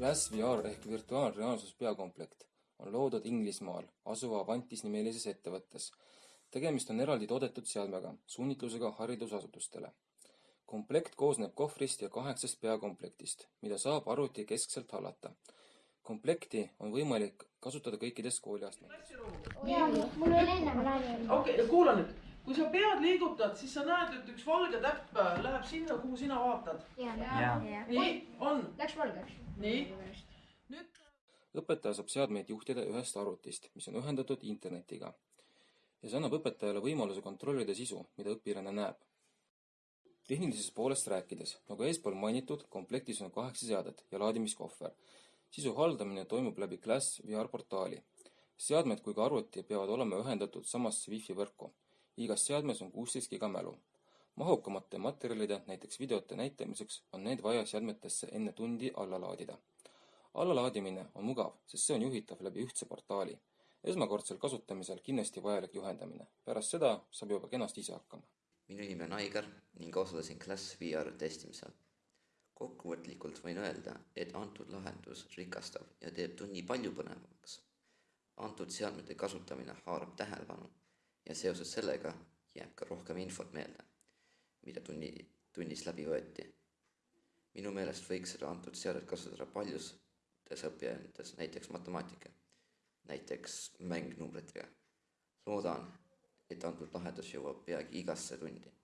Glass VR ehk virtuaalreaalsus peakomplekt on loodud Inglismaal asuva Avantis nimelises ettevõttes. tegemist on eraldi toodetud seadmega suunitlusega haridusasutustele. komplekt koosneb kohvrist ja kaheksast peakomplektist, mida saab arvuti keskselt hallata. komplekti on võimalik kasutada kõikides kooliastmetes. jaa, mul oli enne räägin. okei okay,, kuula nüüd, kui sa pead liigutad, siis sa näed, et üks valge täpp läheb sinna, kuhu sina vaatad. nii, on, Läks valgeks. nii, nüüd õpetaja saab seadmeid juhtida ühest arvutist, mis on ühendatud internetiga. ja see annab õpetajale võimaluse kontrollida sisu, mida õpilane näeb. tehnilisest poolest rääkides, nagu eespool mainitud, komplektis on kaheksa seadet ja laadimiskohver. sisu haldamine toimub läbi Glass VR portaali. seadmed kui ka arvuti peavad olema ühendatud samasse wifi võrku. Igas seadmes on kuusteist giga mälu. mahukamate materjalide, näiteks videote näitamiseks on need vaja seadmetesse enne tundi alla laadida allalaadimine on mugav, sest see on juhitav läbi ühtse portaali. esmakordsel kasutamisel kindlasti vajalik juhendamine, pärast seda saab juba kenasti ise hakkama. minu nimi on Aigar ning osalesin Class VR testimisel. kokkuvõtlikult võin öelda, et antud lahendus rikastab ja teeb tunni palju põnevamaks. antud seadmete kasutamine haarab tähelepanu ja seoses sellega jääb ka rohkem infot meelde, mida tunni, tunnis läbi võeti. minu meelest võiks seda antud seadet kasutada paljus õppijates, näiteks matemaatika, näiteks mängnumbritega. loodan, et antud lahendus jõuab peagi igasse tundi